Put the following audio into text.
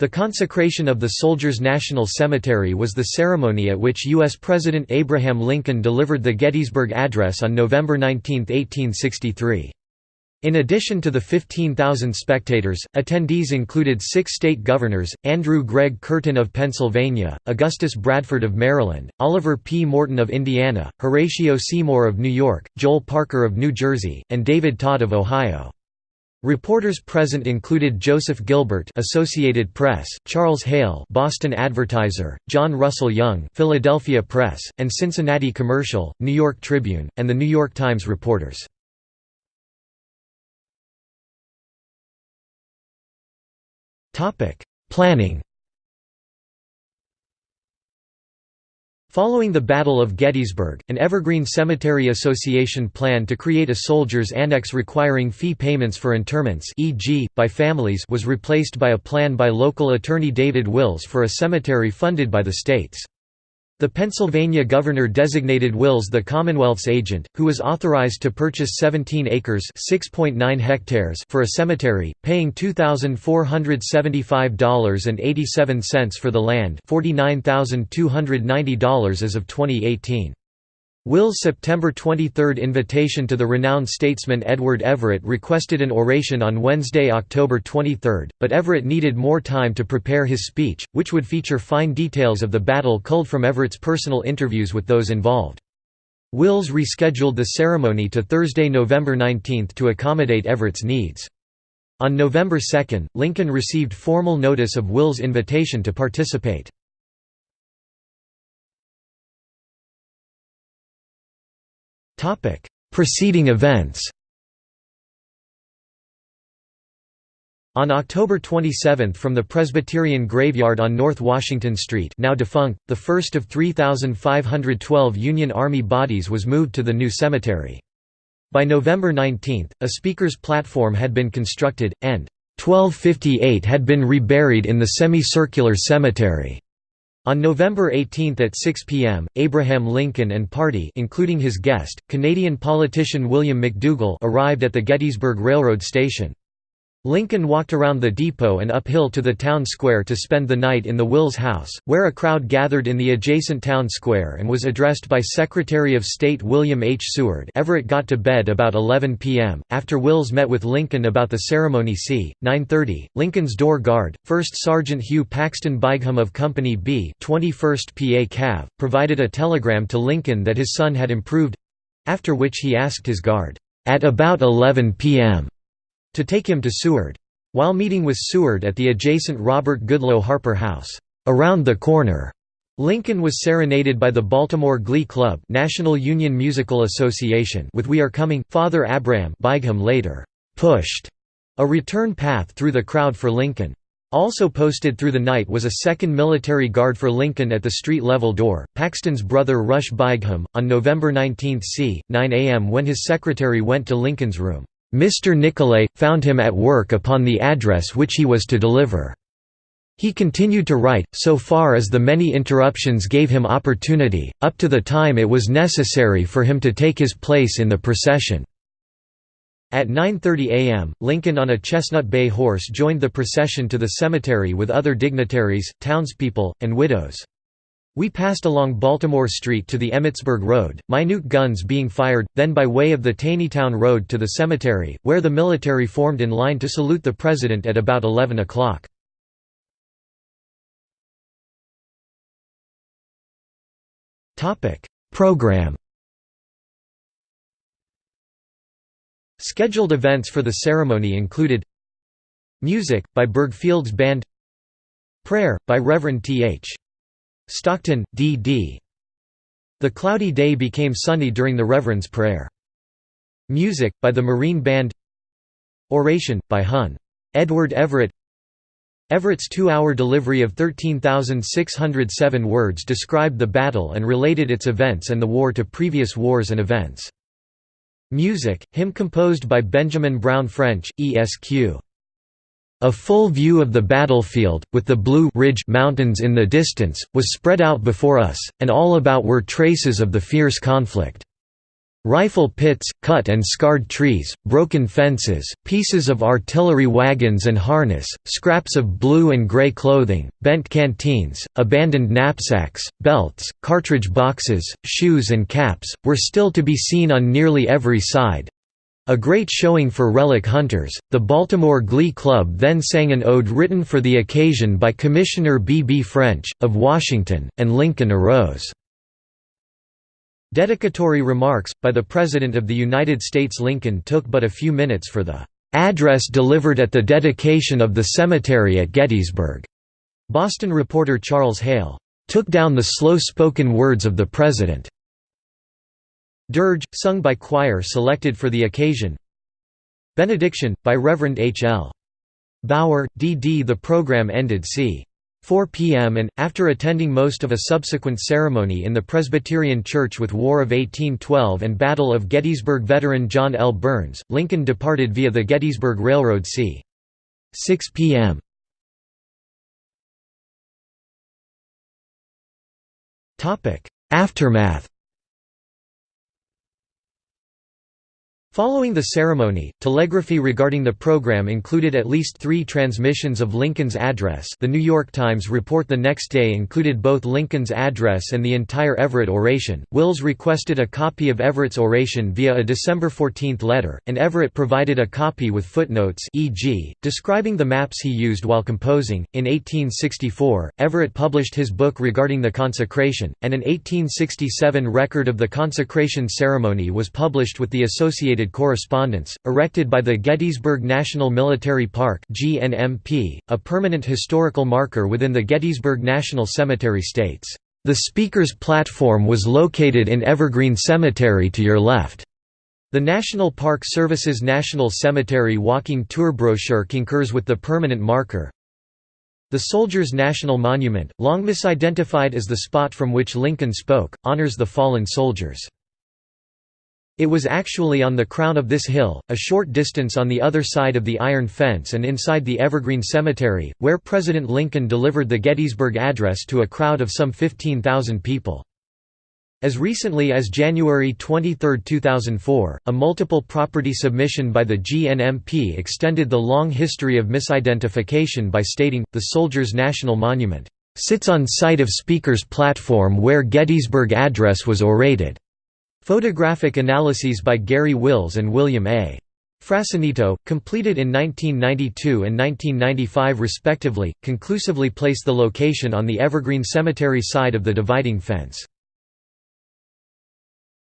The consecration of the Soldiers' National Cemetery was the ceremony at which U.S. President Abraham Lincoln delivered the Gettysburg Address on November 19, 1863. In addition to the 15,000 spectators, attendees included six state governors, Andrew Gregg Curtin of Pennsylvania, Augustus Bradford of Maryland, Oliver P. Morton of Indiana, Horatio Seymour of New York, Joel Parker of New Jersey, and David Todd of Ohio. Reporters present included Joseph Gilbert, Associated Press, Charles Hale, Boston Advertiser, John Russell Young, Philadelphia Press, and Cincinnati Commercial, New York Tribune, and the New York Times reporters. Topic: Planning Following the Battle of Gettysburg, an Evergreen Cemetery Association planned to create a soldiers' annex requiring fee payments for interments e.g., by families was replaced by a plan by local attorney David Wills for a cemetery funded by the states. The Pennsylvania governor designated Wills the Commonwealth's agent, who was authorized to purchase 17 acres hectares for a cemetery, paying $2,475.87 for the land $49,290 as of 2018. Will's September 23 invitation to the renowned statesman Edward Everett requested an oration on Wednesday, October 23, but Everett needed more time to prepare his speech, which would feature fine details of the battle culled from Everett's personal interviews with those involved. Wills rescheduled the ceremony to Thursday, November 19 to accommodate Everett's needs. On November 2, Lincoln received formal notice of Will's invitation to participate. Preceding events On October 27 from the Presbyterian Graveyard on North Washington Street now defunct, the first of 3,512 Union Army bodies was moved to the new cemetery. By November 19, a speaker's platform had been constructed, and 1258 had been reburied in the semicircular cemetery. On November 18 at 6 p.m., Abraham Lincoln and party including his guest, Canadian politician William McDougall arrived at the Gettysburg Railroad Station. Lincoln walked around the depot and uphill to the town square to spend the night in the Wills House, where a crowd gathered in the adjacent town square and was addressed by Secretary of State William H. Seward Everett got to bed about 11 p.m. After Wills met with Lincoln about the ceremony c. 9.30, Lincoln's door guard, 1st Sergeant Hugh Paxton Bigham of Company B 21st PA Cav, provided a telegram to Lincoln that his son had improved—after which he asked his guard, "'At about 11 p.m to take him to Seward. While meeting with Seward at the adjacent Robert Goodloe Harper House, around the corner, Lincoln was serenaded by the Baltimore Glee Club National Union Musical Association with We Are Coming. Father Abram Bigham later pushed a return path through the crowd for Lincoln. Also posted through the night was a second military guard for Lincoln at the street-level door. Paxton's brother Rush Bigham, on November 19 c. 9 a.m. when his secretary went to Lincoln's room. Mr. Nicolay, found him at work upon the address which he was to deliver. He continued to write, so far as the many interruptions gave him opportunity, up to the time it was necessary for him to take his place in the procession. At 9.30 am, Lincoln on a chestnut bay horse joined the procession to the cemetery with other dignitaries, townspeople, and widows. We passed along Baltimore Street to the Emmitsburg Road, minute guns being fired, then by way of the Taneytown Road to the cemetery, where the military formed in line to salute the President at about 11 o'clock. Program Scheduled events for the ceremony included Music, by Birgfeld's Band Prayer, by Reverend T.H. Stockton, D.D. The cloudy day became sunny during the Reverend's prayer. Music, by the Marine Band Oration, by Hon. Edward Everett Everett's two-hour delivery of 13,607 words described the battle and related its events and the war to previous wars and events. Music, hymn composed by Benjamin Brown French, ESQ. A full view of the battlefield, with the Blue Ridge mountains in the distance, was spread out before us, and all about were traces of the fierce conflict. Rifle pits, cut and scarred trees, broken fences, pieces of artillery wagons and harness, scraps of blue and gray clothing, bent canteens, abandoned knapsacks, belts, cartridge boxes, shoes and caps, were still to be seen on nearly every side. A great showing for relic hunters, the Baltimore Glee Club then sang an ode written for the occasion by Commissioner B. B. French, of Washington, and Lincoln arose. Dedicatory remarks, by the President of the United States Lincoln took but a few minutes for the "...address delivered at the dedication of the cemetery at Gettysburg." Boston reporter Charles Hale, "...took down the slow-spoken words of the President." Dirge, sung by choir selected for the occasion Benediction, by Reverend H. L. Baugher, D.D. The program ended c. 4 p.m. and, after attending most of a subsequent ceremony in the Presbyterian Church with War of 1812 and Battle of Gettysburg veteran John L. Burns, Lincoln departed via the Gettysburg Railroad c. 6 p.m. Aftermath Following the ceremony, telegraphy regarding the program included at least three transmissions of Lincoln's address the New York Times report the next day included both Lincoln's address and the entire Everett oration. Wills requested a copy of Everett's oration via a December 14 letter, and Everett provided a copy with footnotes e.g., describing the maps he used while composing. In 1864, Everett published his book regarding the consecration, and an 1867 record of the consecration ceremony was published with the associated correspondence, erected by the Gettysburg National Military Park GNMP, a permanent historical marker within the Gettysburg National Cemetery states, "...the Speaker's platform was located in Evergreen Cemetery to your left." The National Park Service's National Cemetery Walking Tour brochure concurs with the permanent marker. The Soldiers' National Monument, long misidentified as the spot from which Lincoln spoke, honors the fallen soldiers. It was actually on the crown of this hill, a short distance on the other side of the iron fence and inside the Evergreen Cemetery, where President Lincoln delivered the Gettysburg Address to a crowd of some 15,000 people. As recently as January 23, 2004, a multiple property submission by the GNMP extended the long history of misidentification by stating, the Soldiers' National Monument, "...sits on site of Speaker's platform where Gettysburg Address was orated." Photographic analyses by Gary Wills and William A. Frassanito, completed in 1992 and 1995 respectively, conclusively place the location on the Evergreen Cemetery side of the dividing fence.